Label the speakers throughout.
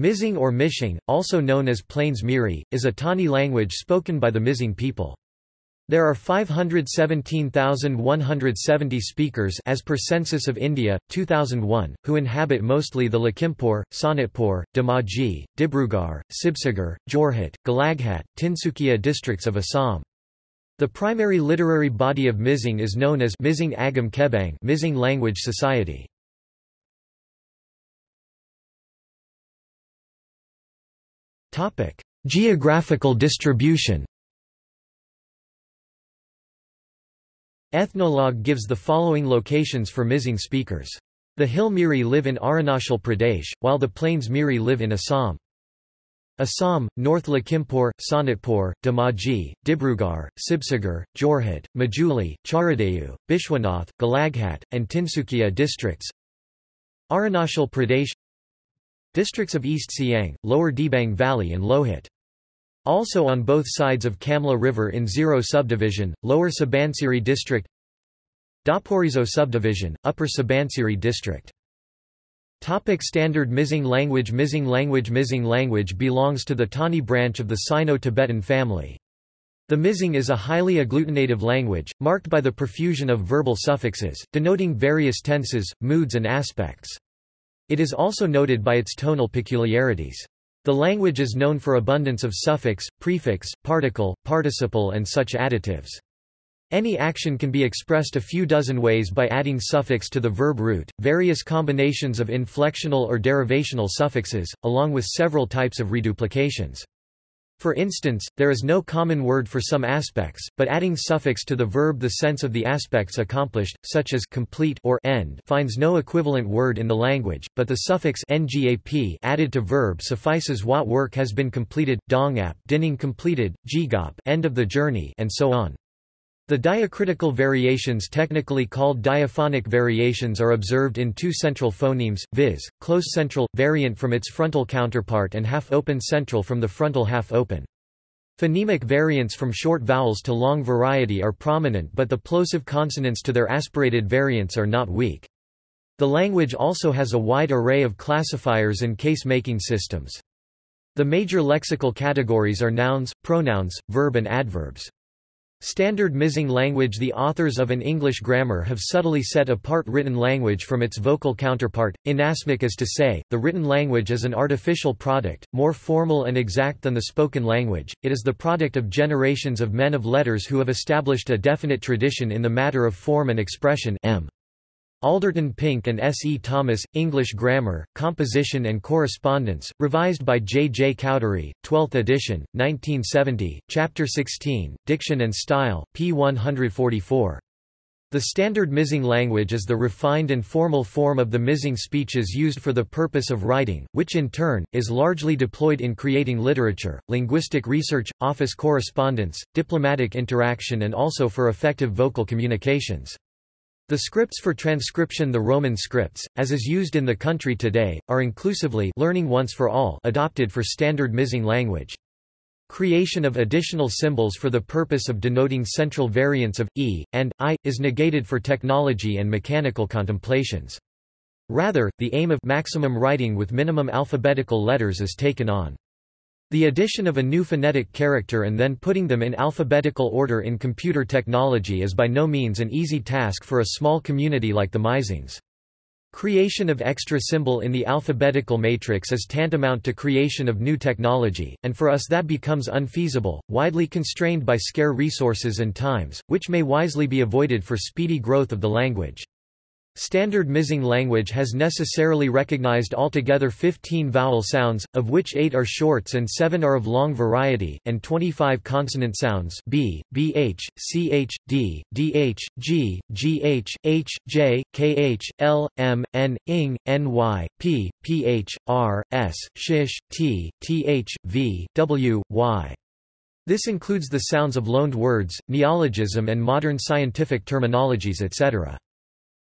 Speaker 1: Mizing or Mishing, also known as Plains Miri, is a Tani language spoken by the Mizing people. There are 517,170 speakers as per Census of India, 2001, who inhabit mostly the Lakhimpur, Sonitpur, Dhemaji, Dibrugarh, Sibsagar, Jorhat, Golaghat, Tinsukia districts of Assam. The primary literary body of Mizing is known as Mizing Agam Kebang Mizing Language Society. Geographical distribution Ethnologue gives the following locations for Mizing speakers. The Hill Miri live in Arunachal Pradesh, while the Plains Miri live in Assam. Assam, North Lakhimpur, Sonitpur, Dhemaji, Dibrugarh, Sibsagar, Jorhat, Majuli, Charaideo, Bishwanath, Golaghat, and Tinsukia districts Arunachal Pradesh Districts of East Siang, Lower Dibang Valley and Lohit. Also on both sides of Kamla River in Ziro Subdivision, Lower Subansiri District Daporijo Subdivision, Upper Subansiri District Topic Standard Mizing language Mizing language Mizing language belongs to the Tani branch of the Sino-Tibetan family. The Mizing is a highly agglutinative language, marked by the profusion of verbal suffixes, denoting various tenses, moods and aspects. It is also noted by its tonal peculiarities. The language is known for abundance of suffix, prefix, particle, participle and such additives. Any action can be expressed a few dozen ways by adding suffix to the verb root, various combinations of inflectional or derivational suffixes, along with several types of reduplications. For instance, there is no common word for some aspects, but adding suffix to the verb the sense of the aspects accomplished, such as complete or end finds no equivalent word in the language, but the suffix ngap added to verb suffices what work has been completed, dongap dining completed, jigop end of the journey and so on. The diacritical variations technically called diaphonic variations are observed in two central phonemes, viz., close central, variant from its frontal counterpart and half-open central from the frontal half-open. Phonemic variants from short vowels to long variety are prominent but the plosive consonants to their aspirated variants are not weak. The language also has a wide array of classifiers and case-marking systems. The major lexical categories are nouns, pronouns, verb and adverbs. Standard Mizing language The authors of an English grammar have subtly set apart written language from its vocal counterpart, inasmuch as to say, the written language is an artificial product, more formal and exact than the spoken language, it is the product of generations of men of letters who have established a definite tradition in the matter of form and expression m. Alderton Pink and S. E. Thomas, English Grammar, Composition and Correspondence, revised by J. J. Cowdery, 12th edition, 1970, Chapter 16, Diction and Style, p. 144. The standard Mizing language is the refined and formal form of the Mizing speeches used for the purpose of writing, which in turn, is largely deployed in creating literature, linguistic research, office correspondence, diplomatic interaction and also for effective vocal communications. The scripts for transcription the Roman scripts, as is used in the country today, are inclusively learning once for all adopted for standard Mizing language. Creation of additional symbols for the purpose of denoting central variants of, e, and, i, is negated for technology and mechanical contemplations. Rather, the aim of maximum writing with minimum alphabetical letters is taken on. The addition of a new phonetic character and then putting them in alphabetical order in computer technology is by no means an easy task for a small community like the Mizings. Creation of extra symbol in the alphabetical matrix is tantamount to creation of new technology, and for us that becomes unfeasible, widely constrained by scare resources and times, which may wisely be avoided for speedy growth of the language. Standard Mizing language has necessarily recognized altogether 15 vowel sounds, of which 8 are shorts and 7 are of long variety, and 25 consonant sounds b, bh, ch, d, dh, g, gh, h, j, kh, l, m, n, ing, ny, p, ph, r, s, shish, t, th, v, w, y. This includes the sounds of loaned words, neologism and modern scientific terminologies etc.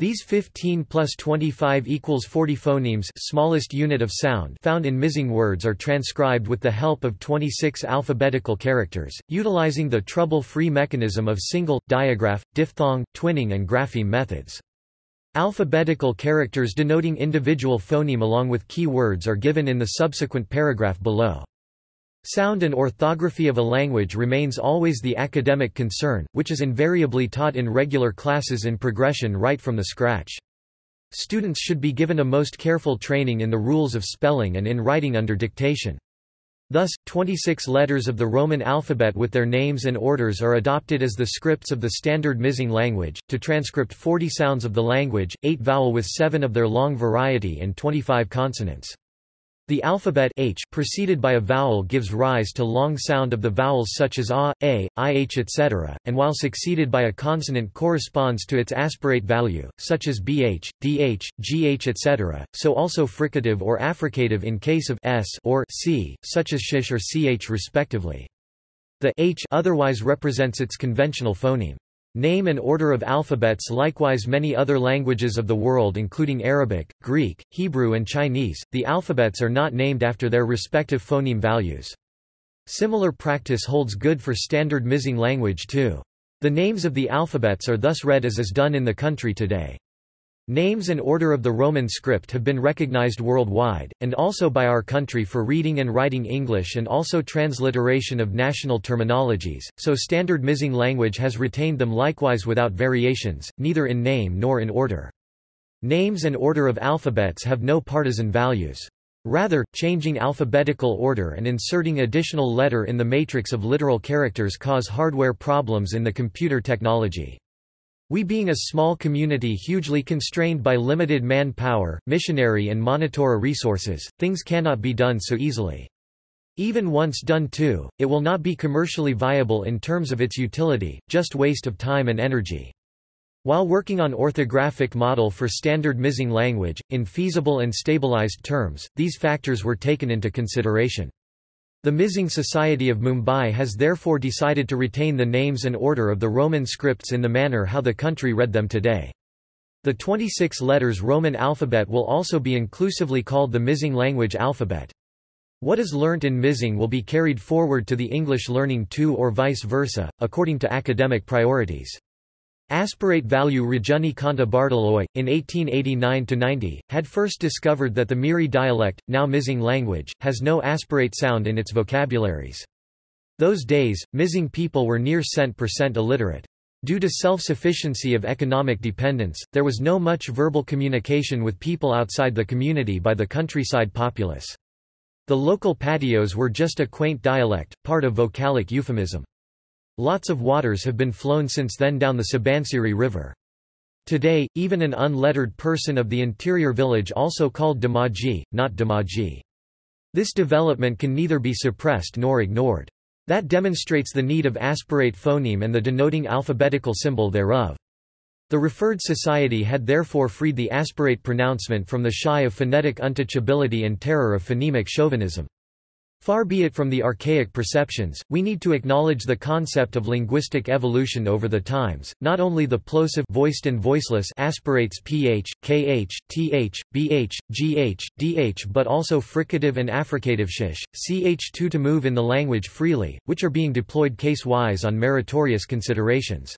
Speaker 1: These 15 plus 25 equals 40 phonemes smallest unit of sound found in Mizing words are transcribed with the help of 26 alphabetical characters, utilizing the trouble-free mechanism of single, digraph, diphthong, twinning and grapheme methods. Alphabetical characters denoting individual phoneme along with key words are given in the subsequent paragraph below. Sound and orthography of a language remains always the academic concern, which is invariably taught in regular classes in progression right from the scratch. Students should be given a most careful training in the rules of spelling and in writing under dictation. Thus, 26 letters of the Roman alphabet with their names and orders are adopted as the scripts of the standard Mizing language, to transcript 40 sounds of the language, 8 vowel with 7 of their long variety and 25 consonants. The alphabet h preceded by a vowel gives rise to long sound of the vowels such as a, a, ih etc., and while succeeded by a consonant corresponds to its aspirate value, such as bh, dh, gh etc., so also fricative or affricative in case of s or c, such as sh or ch respectively. The h otherwise represents its conventional phoneme. Name and order of alphabets Likewise many other languages of the world including Arabic, Greek, Hebrew and Chinese, the alphabets are not named after their respective phoneme values. Similar practice holds good for standard Mizing language too. The names of the alphabets are thus read as is done in the country today. Names and order of the Roman script have been recognized worldwide, and also by our country for reading and writing English and also transliteration of national terminologies, so standard Mizing language has retained them likewise without variations, neither in name nor in order. Names and order of alphabets have no partisan values. Rather, changing alphabetical order and inserting additional letter in the matrix of literal characters cause hardware problems in the computer technology. We being a small community hugely constrained by limited manpower, missionary and monitora resources, things cannot be done so easily. Even once done too, it will not be commercially viable in terms of its utility, just waste of time and energy. While working on orthographic model for standard Mizing language, in feasible and stabilized terms, these factors were taken into consideration. The Mizing Society of Mumbai has therefore decided to retain the names and order of the Roman scripts in the manner how the country read them today. The 26 letters Roman alphabet will also be inclusively called the Mizing language alphabet. What is learnt in Mizing will be carried forward to the English learning too or vice versa, according to academic priorities. Aspirate value Rajani Kanta Bordoloi, in 1889–90, had first discovered that the Miri dialect, now Mizing language, has no aspirate sound in its vocabularies. Those days, Mizing people were near cent percent illiterate. Due to self-sufficiency of economic dependence, there was no much verbal communication with people outside the community by the countryside populace. The local patios were just a quaint dialect, part of vocalic euphemism. Lots of waters have been flown since then down the Subansiri River. Today, even an unlettered person of the interior village also called Damaji, not Damaji. This development can neither be suppressed nor ignored. That demonstrates the need of aspirate phoneme and the denoting alphabetical symbol thereof. The referred society had therefore freed the aspirate pronouncement from the shy of phonetic untouchability and terror of phonemic chauvinism. Far be it from the archaic perceptions, we need to acknowledge the concept of linguistic evolution over the times, not only the plosive voiced and voiceless aspirates ph, kh, th, bh, gh, dh but also fricative and affricative sh, ch2 to move in the language freely, which are being deployed case-wise on meritorious considerations.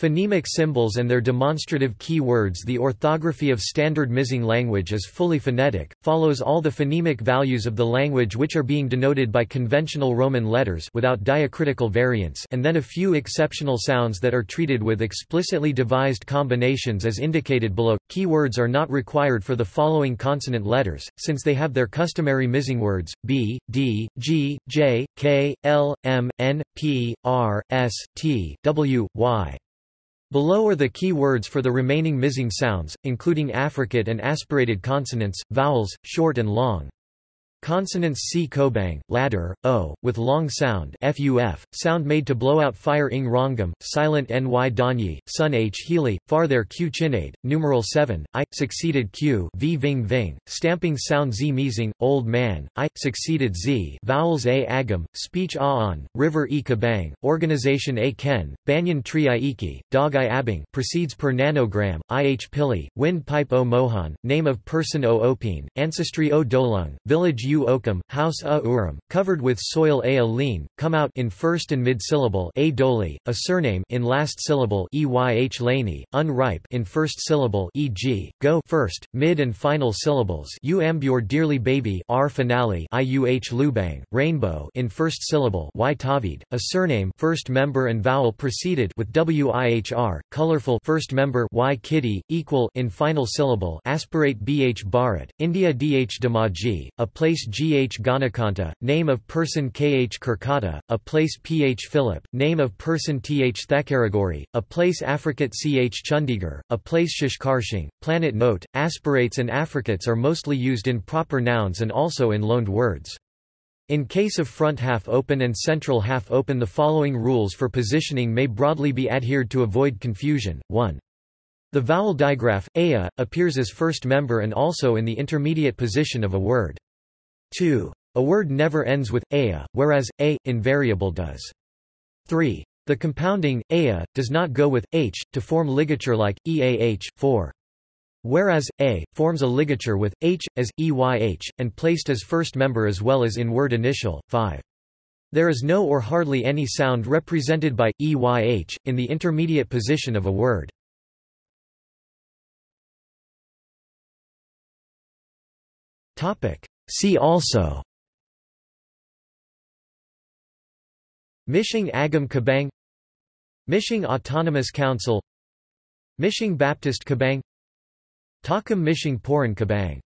Speaker 1: Phonemic symbols and their demonstrative key words The orthography of standard Mizing language is fully phonetic, follows all the phonemic values of the language which are being denoted by conventional Roman letters without diacritical variants and then a few exceptional sounds that are treated with explicitly devised combinations as indicated below. Key words are not required for the following consonant letters, since they have their customary Mizing words, b, d, g, j, k, l, m, n, p, r, s, t, w, y. Below are the key words for the remaining missing sounds, including affricate and aspirated consonants, vowels, short and long. Consonants C. Kobang, ladder, O, with long sound FUF, sound made to blow out fire ing rongam, silent Ny Danyi, Sun H. Healy, far there Q Chinade, numeral 7, I, succeeded Q V Ving Ving, stamping sound Z Measing, Old Man, I, succeeded Z vowels A Agam, speech A On, river E Kabang, organization A Ken, banyan tree I Iki, dog I Abing proceeds per nanogram, I H Pili, wind pipe O Mohan, name of person O Opine, ancestry O Dolung, village u okum, house a urum, covered with soil a lean, come out in first and mid-syllable a doli, a surname in last syllable eyh laney, unripe in first syllable e.g., go first, mid and final syllables u ambure dearly baby r finale iuh lubang, rainbow in first syllable y tavid, a surname first member and vowel preceded with wihr, colorful first member y kitty, equal in final syllable aspirate bh Bharat, India Dh Damaji, a place Gh Ganakanta, name of person Kh Kirkata, a place Ph Philip, name of person Th Thakaragori, a place Africat Ch Chandigarh, a place Shishkarshing. Planet note, aspirates and affricates are mostly used in proper nouns and also in loaned words. In case of front half open and central half open the following rules for positioning may broadly be adhered to avoid confusion. 1. The vowel digraph, aya, appears as first member and also in the intermediate position of a word. 2. A word never ends with aya, whereas a invariable does. 3. The compounding aya does not go with h to form ligature like eah. 4. Whereas a forms a ligature with h as eyh and placed as first member as well as in word initial. 5. There is no or hardly any sound represented by eyh in the intermediate position of a word. See also. Mishing Agam Kabang. Mishing Autonomous Council. Mishing Baptist Kabang. Takam Mishing Poran Kabang